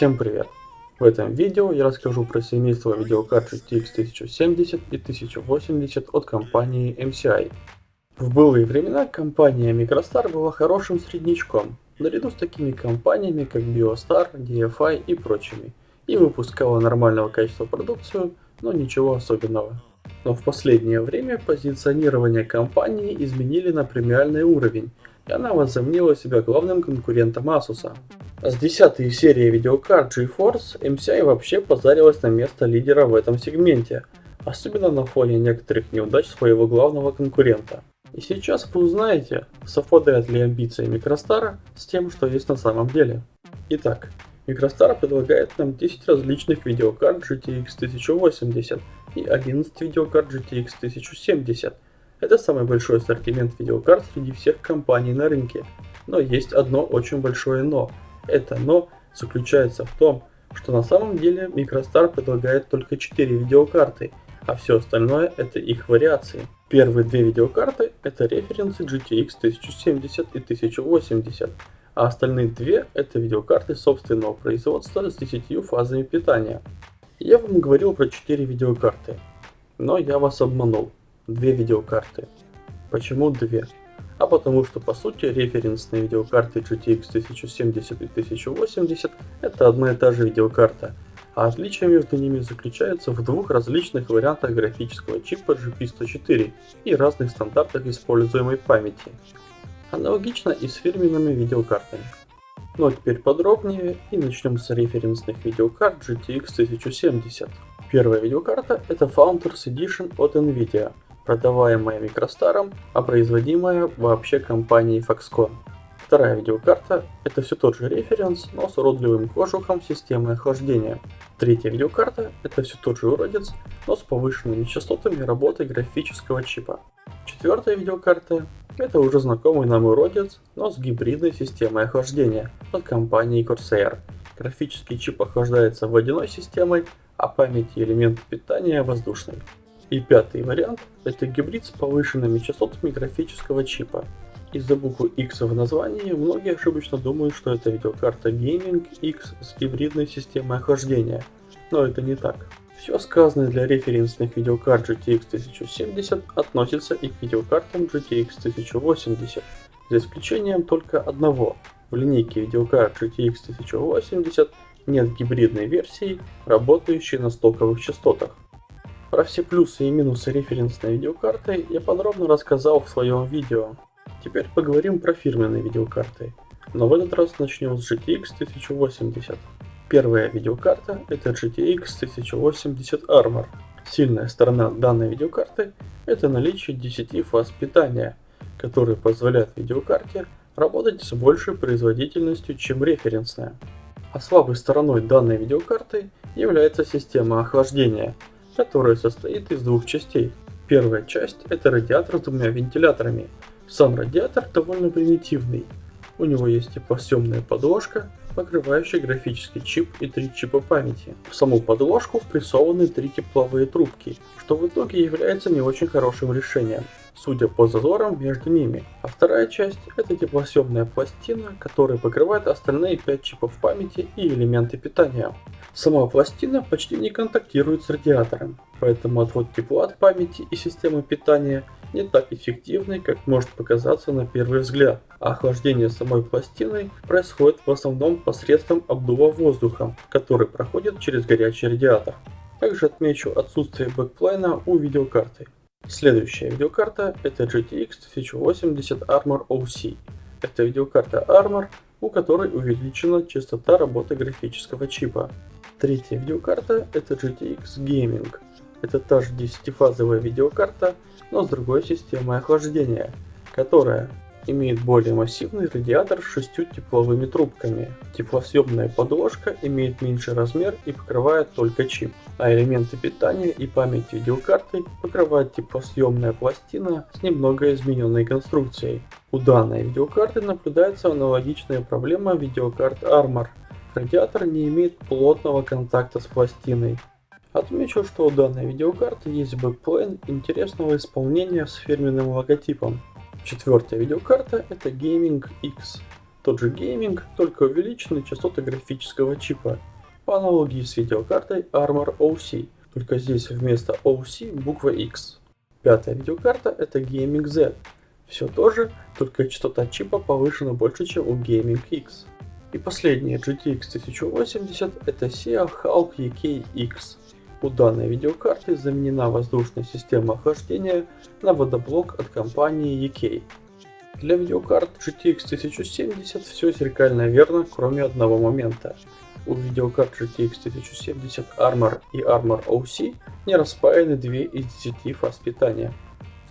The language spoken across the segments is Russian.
Всем привет! В этом видео я расскажу про семейство видеокарт GTX 1070 и 1080 от компании MCI. В былые времена компания Microstar была хорошим среднячком, наряду с такими компаниями как BioStar, DFI и прочими, и выпускала нормального качества продукцию, но ничего особенного. Но в последнее время позиционирование компании изменили на премиальный уровень, и она возомнила себя главным конкурентом Asus. С 10 серии видеокарт GeForce MCI вообще позарилась на место лидера в этом сегменте, особенно на фоне некоторых неудач своего главного конкурента. И сейчас вы узнаете, совпадают ли амбиции Microstar с тем, что есть на самом деле. Итак, Microstar предлагает нам 10 различных видеокарт GTX 1080 и 11 видеокарт GTX 1070. Это самый большой ассортимент видеокарт среди всех компаний на рынке. Но есть одно очень большое но – это но заключается в том, что на самом деле Microstar предлагает только 4 видеокарты, а все остальное это их вариации. Первые две видеокарты это референсы GTX 1070 и 1080, а остальные две это видеокарты собственного производства с 10 фазами питания. Я вам говорил про 4 видеокарты, но я вас обманул. Две видеокарты. Почему две? а потому что по сути референсные видеокарты GTX 1070 и 1080 это одна и та же видеокарта, а отличие между ними заключается в двух различных вариантах графического чипа GP104 и разных стандартах используемой памяти. Аналогично и с фирменными видеокартами. А теперь подробнее и начнем с референсных видеокарт GTX 1070. Первая видеокарта это Founders Edition от Nvidia – продаваемая Microstar, а производимая вообще компанией Foxconn. Вторая видеокарта – это все тот же референс, но с уродливым кожухом системы охлаждения. Третья видеокарта – это все тот же уродец, но с повышенными частотами работы графического чипа. Четвертая видеокарта – это уже знакомый нам уродец, но с гибридной системой охлаждения от компании Corsair. Графический чип охлаждается водяной системой, а память и элементы питания воздушной. И пятый вариант – это гибрид с повышенными частотами графического чипа. Из-за буквы X в названии многие ошибочно думают, что это видеокарта Gaming X с гибридной системой охлаждения, но это не так. Все сказанное для референсных видеокарт GTX 1070 относится и к видеокартам GTX 1080, за исключением только одного. В линейке видеокарт GTX 1080 нет гибридной версии, работающей на стоковых частотах. Про все плюсы и минусы референсной видеокарты я подробно рассказал в своем видео. Теперь поговорим про фирменные видеокарты. Но в этот раз начнем с GTX 1080. Первая видеокарта это GTX 1080 Armor. Сильная сторона данной видеокарты это наличие 10 фаз питания, которые позволяют видеокарте работать с большей производительностью, чем референсная. А слабой стороной данной видеокарты является система охлаждения, которая состоит из двух частей. Первая часть это радиатор с двумя вентиляторами. Сам радиатор довольно примитивный. У него есть теплосъемная подложка, покрывающая графический чип и три чипа памяти. В саму подложку впрессованы три тепловые трубки, что в итоге является не очень хорошим решением судя по зазорам между ними. А вторая часть это теплосъемная пластина, которая покрывает остальные 5 чипов памяти и элементы питания. Сама пластина почти не контактирует с радиатором, поэтому отвод тепла от памяти и системы питания не так эффективный, как может показаться на первый взгляд, а охлаждение самой пластины происходит в основном посредством обдува воздуха, который проходит через горячий радиатор. Также отмечу отсутствие backplate а у видеокарты. Следующая видеокарта это GTX 1080 Armor OC. Это видеокарта Armor, у которой увеличена частота работы графического чипа. Третья видеокарта это GTX Gaming. Это та же 10-фазовая видеокарта, но с другой системой охлаждения, которая имеет более массивный радиатор с шестью тепловыми трубками. Теплосъемная подложка имеет меньший размер и покрывает только чип, а элементы питания и память видеокарты покрывает теплосъемная пластина с немного измененной конструкцией. У данной видеокарты наблюдается аналогичная проблема видеокарт Armor. Радиатор не имеет плотного контакта с пластиной. Отмечу, что у данной видеокарты есть backplate интересного исполнения с фирменным логотипом. Четвертая видеокарта это Gaming X. Тот же Gaming, только увеличенные частоты графического чипа. по аналогии с видеокартой Armor OC, только здесь вместо OC буква X. Пятая видеокарта это Gaming Z. Все то же, только частота чипа повышена больше, чем у Gaming X. И последняя GTX 1080 это SIA Hulk EK-X. У данной видеокарты заменена воздушная система охлаждения на водоблок от компании EK. Для видеокарт GTX 1070 все зеркально верно, кроме одного момента. У видеокарт GTX 1070 Armor и Armor OC не распаяны 2 из 10 фаз питания.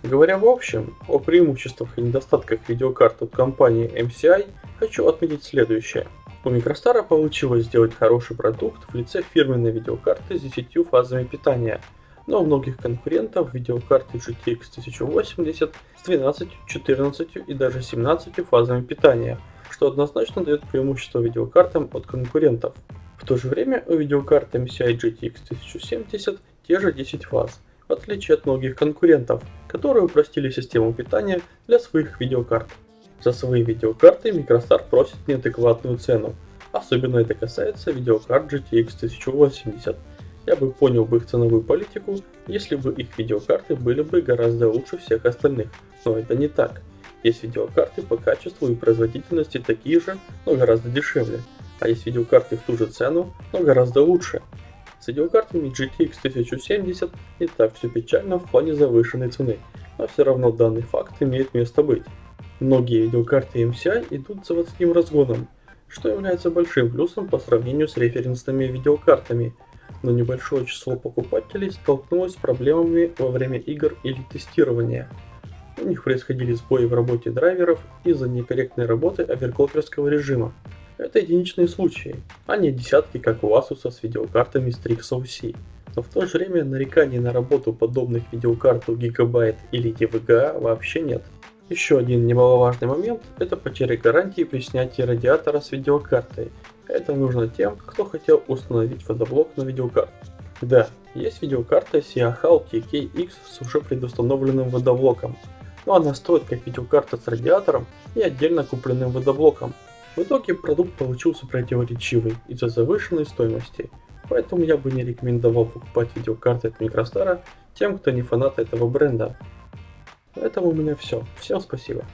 Говоря в общем о преимуществах и недостатках видеокарт от компании MCI, хочу отметить следующее – у Microstar получилось сделать хороший продукт в лице фирменной видеокарты с 10 фазами питания, но у многих конкурентов видеокарты GTX 1080 с 12, 14 и даже 17 фазами питания, что однозначно дает преимущество видеокартам от конкурентов. В то же время у видеокарты MCI GTX 1070 те же 10 фаз, в отличие от многих конкурентов, которые упростили систему питания для своих видеокарт. За свои видеокарты Microstar просит неадекватную цену. Особенно это касается видеокарт GTX 1080. Я бы понял бы их ценовую политику, если бы их видеокарты были бы гораздо лучше всех остальных, но это не так. Есть видеокарты по качеству и производительности такие же, но гораздо дешевле, а есть видеокарты в ту же цену, но гораздо лучше. С видеокартами GTX 1070 не так все печально в плане завышенной цены, но все равно данный факт имеет место быть. Многие видеокарты MCI идут заводским разгоном, что является большим плюсом по сравнению с референсными видеокартами, но небольшое число покупателей столкнулось с проблемами во время игр или тестирования. У них происходили сбои в работе драйверов из-за некорректной работы оверклокерского режима. Это единичные случаи, а не десятки, как у Asus с видеокартами Strix OC. Но в то же время нареканий на работу подобных видеокарт у Gigabyte или EVGA вообще нет. Еще один немаловажный момент – это потеря гарантии при снятии радиатора с видеокартой. Это нужно тем, кто хотел установить водоблок на видеокарту. Да, есть видеокарта Siahal TKX с уже предустановленным водоблоком, но она стоит как видеокарта с радиатором и отдельно купленным водоблоком. В итоге продукт получился противоречивый из-за завышенной стоимости, поэтому я бы не рекомендовал покупать видеокарты от Microstar тем, кто не фанат этого бренда. На этом у меня все. Всем спасибо.